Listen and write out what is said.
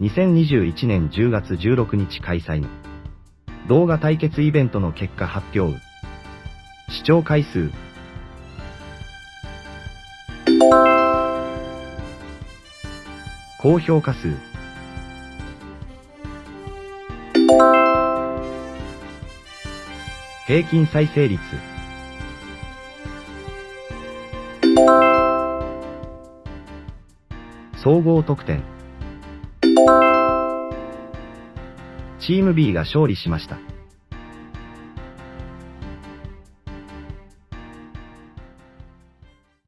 2021年10月16日開催の動画対決イベントの結果発表。視聴回数。高評価数。平均再生率。総合得点。チーム B が勝利しました。